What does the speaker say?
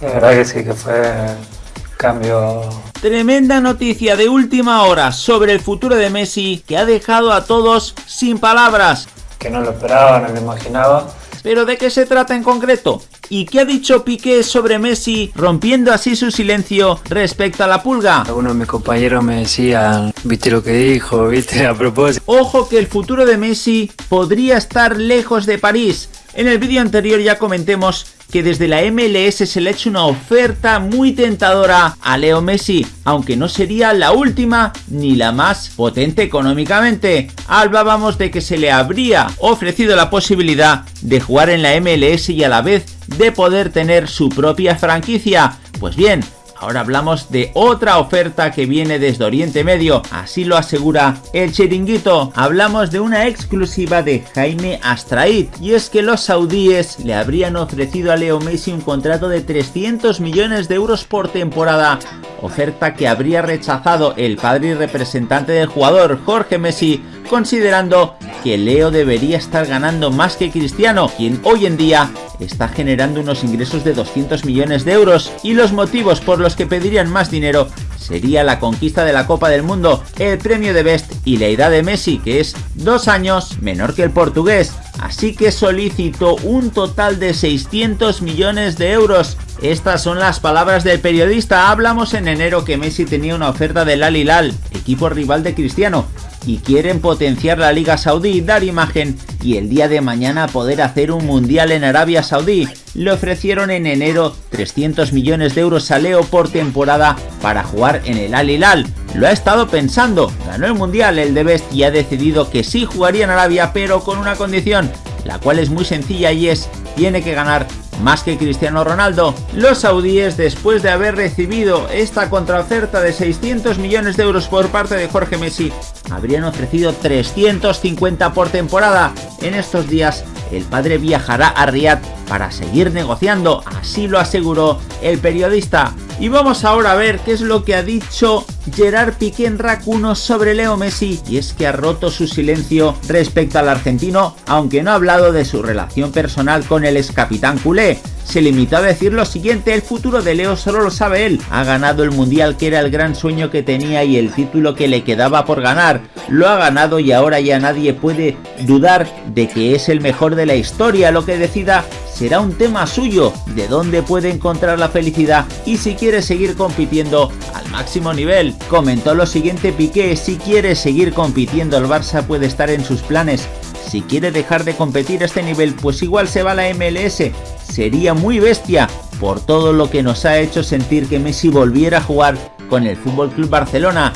La verdad que sí, que fue cambio Tremenda noticia de última hora sobre el futuro de Messi que ha dejado a todos sin palabras. Que no lo esperaba, no lo imaginaba. ¿Pero de qué se trata en concreto? ¿Y qué ha dicho Piqué sobre Messi, rompiendo así su silencio respecto a la pulga? Algunos de mis compañeros me decían, viste lo que dijo, viste a propósito. Ojo que el futuro de Messi podría estar lejos de París. En el vídeo anterior ya comentemos que desde la MLS se le ha hecho una oferta muy tentadora a Leo Messi, aunque no sería la última ni la más potente económicamente. Hablábamos de que se le habría ofrecido la posibilidad de jugar en la MLS y a la vez de poder tener su propia franquicia. Pues bien, Ahora hablamos de otra oferta que viene desde Oriente Medio, así lo asegura el chiringuito. Hablamos de una exclusiva de Jaime Astraid, y es que los saudíes le habrían ofrecido a Leo Messi un contrato de 300 millones de euros por temporada, oferta que habría rechazado el padre y representante del jugador Jorge Messi, considerando que Leo debería estar ganando más que Cristiano, quien hoy en día está generando unos ingresos de 200 millones de euros y los motivos por los que pedirían más dinero sería la conquista de la Copa del Mundo, el premio de Best y la edad de Messi que es dos años menor que el portugués, así que solicitó un total de 600 millones de euros. Estas son las palabras del periodista, hablamos en enero que Messi tenía una oferta del Al Hilal, equipo rival de Cristiano, y quieren potenciar la Liga Saudí, dar imagen y el día de mañana poder hacer un mundial en Arabia Saudí. Le ofrecieron en enero 300 millones de euros a Leo por temporada para jugar en el Al Hilal. Lo ha estado pensando, ganó el mundial el de Best y ha decidido que sí jugaría en Arabia pero con una condición, la cual es muy sencilla y es, tiene que ganar más que Cristiano Ronaldo. Los saudíes, después de haber recibido esta contraoferta de 600 millones de euros por parte de Jorge Messi, habrían ofrecido 350 por temporada. En estos días, el padre viajará a Riyadh para seguir negociando, así lo aseguró el periodista. Y vamos ahora a ver qué es lo que ha dicho Gerard Piqué en Racuno sobre Leo Messi y es que ha roto su silencio respecto al argentino, aunque no ha hablado de su relación personal con el ex capitán culé. Se limitó a decir lo siguiente, el futuro de Leo solo lo sabe él, ha ganado el mundial que era el gran sueño que tenía y el título que le quedaba por ganar, lo ha ganado y ahora ya nadie puede dudar de que es el mejor de la historia, lo que decida será un tema suyo, de dónde puede encontrar la felicidad y si quiere seguir compitiendo al máximo nivel. Comentó lo siguiente Piqué, si quiere seguir compitiendo el Barça puede estar en sus planes, si quiere dejar de competir a este nivel pues igual se va a la MLS, sería muy bestia por todo lo que nos ha hecho sentir que Messi volviera a jugar con el FC Barcelona.